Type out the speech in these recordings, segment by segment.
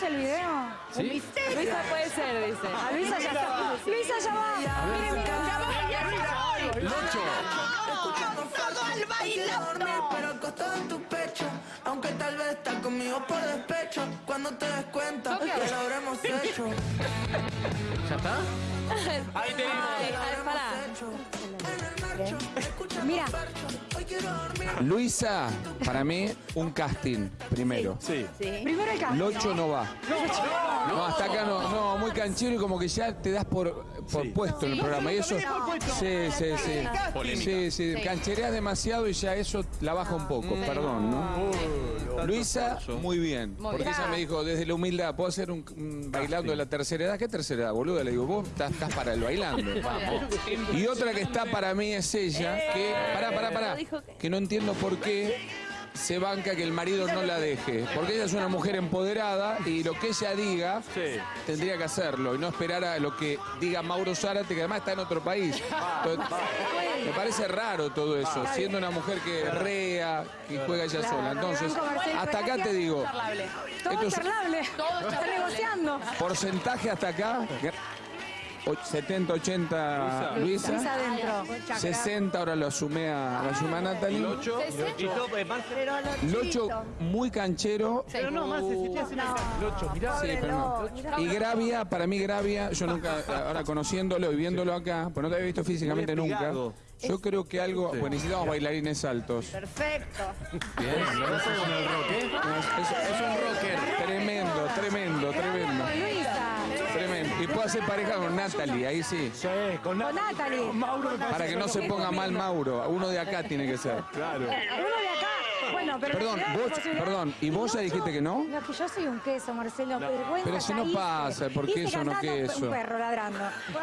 ¿Tenemos el video? ¿Sí? Luisa puede ser, dice. A Luisa ya está. Luisa ya va. Mire, mire. Locho. Todo al bailando. Pero al costado de tu pecho. Aunque tal vez estás conmigo por despecho. Cuando te des cuenta que lo habremos hecho. ¿Ya está? Ahí tenemos. Mira. Hoy quiero dormir. Luisa, para mí, un casting, primero. Sí. Primero el cambio. Locho no va. No, hasta acá no, no, muy canchero y como que ya te das por, por puesto en el programa. Y eso. Sí, sí, sí. Polémica. Sí, sí, canchereas demasiado y ya eso la baja un poco, perdón, ¿no? Luisa, muy bien. Porque ella me dijo, desde la humildad, ¿puedo hacer un, un bailando de la tercera edad? ¿Qué tercera edad, boludo? Le digo, vos estás, estás para el bailando. Y otra que está para mí es ella, que, pará, pará, pará, que no entiendo por qué se banca que el marido no la deje. Porque ella es una mujer empoderada y lo que ella diga tendría que hacerlo y no esperar a lo que diga Mauro Zárate, que además está en otro país. Entonces, me parece raro todo eso, siendo una mujer que rea, que juega ella sola. Entonces, hasta acá te digo, Todo es. Está negociando. porcentaje hasta acá, 70, 80 Luisa Luisa, adentro. 60 ahora lo sumé a, lo sumé a Natalie. Y Locho muy canchero. Pero no, Marce, si te hacen Locho, mirá. Sí, pero no. Y Gravia, para mí Gravia, yo nunca, ahora conociéndolo y viéndolo acá, pues no te había visto físicamente nunca. Yo creo que algo, bueno, necesitamos bailarines altos. Perfecto. Bien, ¿no el ¿eh? Es, es- es un rocker. Tremendo, tremendo, tremendo. Puedo hacer pareja con Natalie, ahí sí. Sí, con Con Natalie. Uno Para que no se ponga mal Mauro. Uno de acá tiene que ser. Claro. de acá. Bueno, pero. Perdón, vos, perdón, ¿y vos ya dijiste que no? No, es que yo soy un queso, Marcelo. Vergüenza. Pero si no pasa, ¿por qué eso no queso? Un perro ladrando.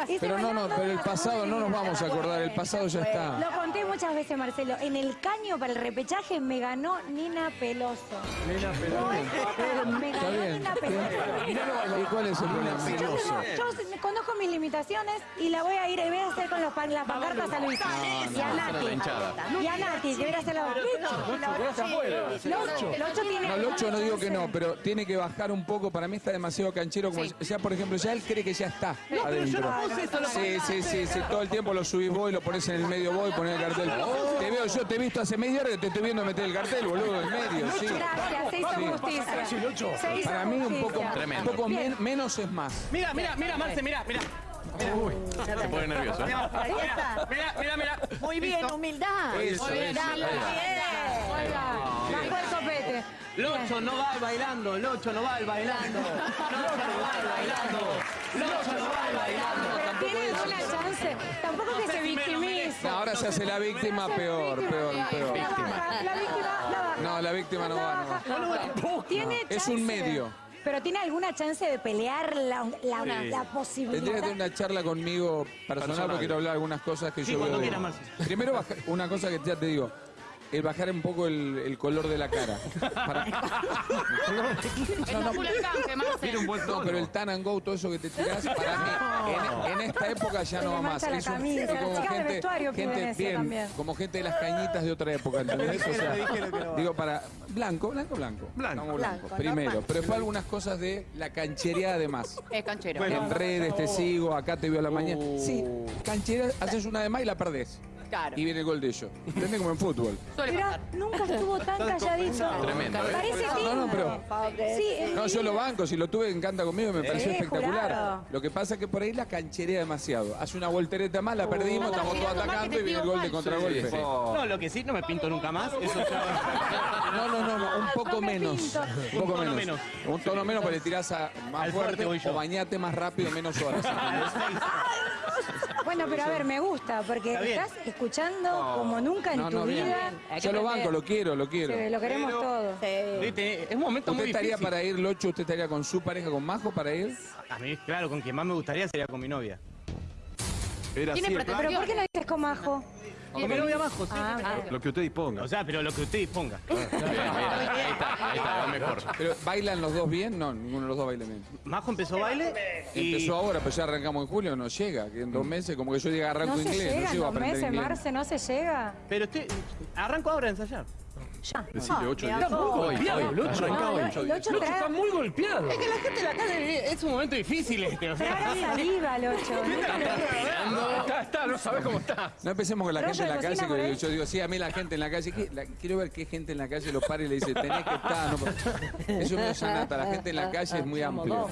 Hice Pero no, no, pero el pasado no nos vamos a acordar, el pasado ya está. Lo conté muchas veces, Marcelo. En el caño para el repechaje me ganó Nina Peloso. Es joda, me Está ganó bien. Nina Peloso. ¿Y cuál es el problema? Yo, yo conozco mis limitaciones y la voy a ir y voy a hacer con los pan- las pancartas a Luis. y a Nati. Y a Nati, que voy a hacer la Locho, Locho tiene. No, Locho no digo que no, pero tiene que bajar un poco. Para mí está demasiado canchero. Como ya, por ejemplo, ya él cree que ya está adentro. Sí, sí, sí, sí. Todo el tiempo lo subís vos y lo pones en el medio vos y pones el cartel. Te veo, yo te he visto hace media hora que te estoy viendo meter el cartel, boludo, en medio, sí. Gracias, se hizo justicia. Se hizo Para mí un poco, un poco men- menos es más. Mira, mira, mira, Marce, mira, mira. Se pone nervioso. ¿eh? Mira, mira, mira. Muy bien, humildad. Eso, Humildad, eso, muy bajó el copete. Locho no va al bailando, Locho no va al bailando. Locho no va al bailando. Locho no va al bailando. Pero tiene alguna chance. Tampoco que se victimice. Ahora se hace la víctima peor, peor, peor. La la víctima, la baja. No, la víctima no La va, Es un medio. Pero tiene alguna chance de pelear la, la, la Tendría posibilidad. que tener una charla conmigo personal, Personal. porque quiero hablar de algunas cosas que Sí, yo cuando veo. de- quieras. Primero, una cosa que ya te digo. El bajar un poco el, el color de la cara. Para- no un buen pero el tan and go, todo eso que te tirás, para mí, en, en esta época ya no va más. Es un- camisa, como gente, bien, también. como gente de las cañitas de otra época, ¿entendés? O sea, digo, para blanco, blanco, blanco. Blanco. Blanco, primero. normal. Pero después algunas cosas de la canchería además. Es canchero. En redes te sigo, acá te veo a la mañana. Sí, canchera, haces una de más y la perdés. Claro. Y viene el gol de ellos. ¿Entendés? Como en fútbol. Suele pasar. nunca estuvo tan calladito. Tremendo, ¿eh? Parece No, no, pero- Sí, es No, yo lo banco, si lo tuve encanta conmigo, me pareció Sí, espectacular. jurado. Lo que pasa es que por ahí la cancherea demasiado. Hace una voltereta más, la perdimos, estamos todos atacando y viene el gol de contragolpe. No, lo que sí, no me pinto nunca más. Eso ya. No, no, no, no, un poco No me menos. pinto. Un poco tono menos. menos. Un tono menos porque le tirás a más Al fuerte fuerte voy yo. o bañate más rápido, menos horas. Bueno, pero a ver, me gusta, porque Está bien. estás escuchando como nunca en No, tu no, bien. vida. Hay que Yo lo aprender. banco, lo quiero, lo quiero. Sí, lo queremos todos. Viste, Es un momento ¿Usted muy estaría difícil. para ir, Locho? ¿Usted estaría con su pareja, con Majo, para ir? A mí, claro, con quien más me gustaría sería con mi novia. Era así Tiene el plan. Pero ¿por qué no dices con Majo? Con mi novia bajo, sí. Ah, Lo que usted disponga. O sea, pero lo que usted disponga. Ahí está, ahí está, va mejor. Pero ¿bailan los dos bien? No, ninguno de los dos baila bien. Majo empezó baile y... Empezó ahora, pero ya arrancamos en julio, no llega. Que en dos meses, como que yo diga arranco no se inglés, llega no en llego a dos aprender meses, inglés. Marce, no se llega. Pero estoy... Arranco ahora a ensayar. Ya. Decile 8 de 10. a poco. Hoy, golpeado, el 8 Lucho traga, está muy golpeado. Es que la gente en la calle es un momento difícil este, o sea. saliva el 8. Está, está, no sabes cómo está. No empecemos con la gente en de la calle, yo digo, sí, a mí la gente en la calle, quiero ver qué gente en la calle lo para y le dice, tenés que estar. No, eso me da nata, la gente en la calle es muy amplio.